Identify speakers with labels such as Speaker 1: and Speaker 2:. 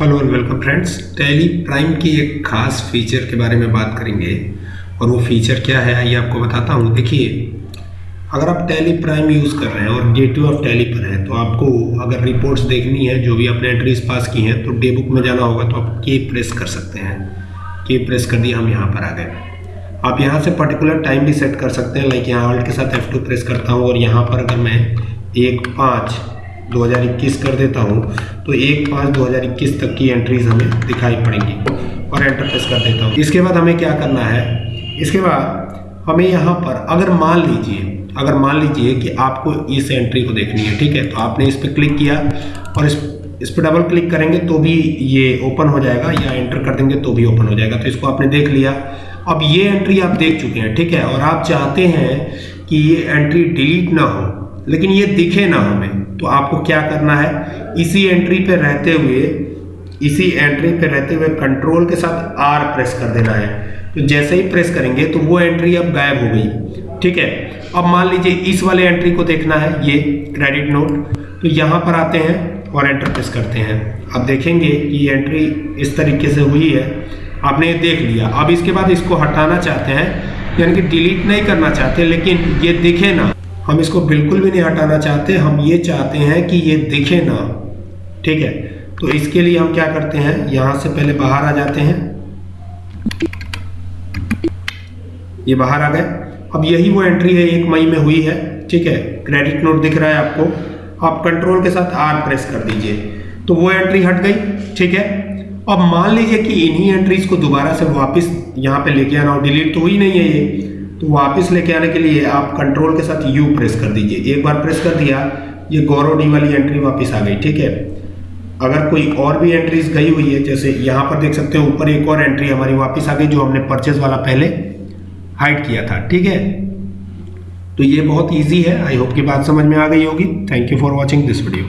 Speaker 1: Hello और welcome friends. Tally prime की एक खास फीचर के बारे में बात करेंगे। और वो फीचर क्या है, आइए आपको बताता हूँ। देखिए, अगर आप टैली प्राइम यूज़ कर रहे हैं और डे टू ऑफ़ टैली पर हैं तो आपको अगर रिपोर्ट्स देखनी है, जो भी आपने एंट्रीज पास की हैं तो डे बुक में जाना होगा तो आप के प्रेस कर सकते हैं। के प्रेस कर दिया, हम यहाँ पर आ गए। आप यहाँ से पर्टिकुलर टाइम भी सेट कर सकते हैं लाइक यहाँ ऑल्ट के साथ F2 प्रेस करता हूँ, और यहाँ पर अगर मैं एक पाँच 2021 कर देता हूँ तो एक पाँच दो हज़ार इक्कीस तक की एंट्रीज हमें दिखाई पड़ेंगी और एंटर प्रेस कर देता हूँ। इसके बाद हमें क्या करना है? इसके बाद हमें यहाँ पर अगर मान लीजिए, अगर मान लीजिए कि आपको इस एंट्री को देखनी है, ठीक है तो आपने इस पर क्लिक किया और इस इस पर डबल क्लिक करेंगे तो भी ये ओपन हो जाएगा या एंटर कर देंगे तो भी ओपन हो जाएगा। तो इसको आपने देख लिया। अब ये एंट्री आप देख चुके हैं, ठीक है, और आप चाहते हैं कि ये एंट्री डिलीट ना हो, लेकिन ये दिखे ना हमें। तो आपको क्या करना है? इसी एंट्री पे रहते हुए, इसी एंट्री पे रहते हुए कंट्रोल के साथ आर प्रेस कर देना है। तो जैसे ही प्रेस करेंगे तो वो एंट्री अब गायब हो गई। ठीक है? अब मान लीजिए इस वाले एंट्री को देखना है, ये क्रेडिट नोट तो यहाँ पर आते हैं और एंटर प्रेस करते हैं। अब देखेंगे कि एंट्री इस तरीके से हुई है। आपने ये देख लिया। अब इसके बाद इसको हटाना चाहते हैं, यानी कि डिलीट नहीं करना चाहते, लेकिन ये दिखे ना। हम इसको बिल्कुल भी नहीं हटाना चाहते, हम ये चाहते हैं कि ये दिखे ना। ठीक है? तो इसके लिए हम क्या करते हैं? यहाँ से पहले बाहर आ जाते हैं। ये बाहर आ गए। अब यही वो एंट्री है, एक मई में हुई है। ठीक है? क्रेडिट नोट दिख रहा है आपको। आप कंट्रोल के साथ आर प्रेस कर दीजिए। तो वो एंट्री हट गई। ठीक है? अब मान लीजिए कि इन्हीं एंट्रीज को दोबारा से वापस यहाँ पे लेके आना हो। डिलीट तो हुई नहीं है ये। तो वापस लेके आने के लिए आप कंट्रोल के साथ यू प्रेस कर दीजिए। एक बार प्रेस कर दिया, ये गौरव डी वाली एंट्री वापस आ गई, ठीक है? अगर कोई और भी एंट्रीज गई हुई है, जैसे यहाँ पर देख सकते हो, ऊपर एक और एंट्री हमारी वापस आ गई जो हमने परचेज वाला पहले हाइड किया था, ठीक है? तो ये बहुत ईजी है। आई होप की बात समझ में आ गई होगी। Thank you for watching this video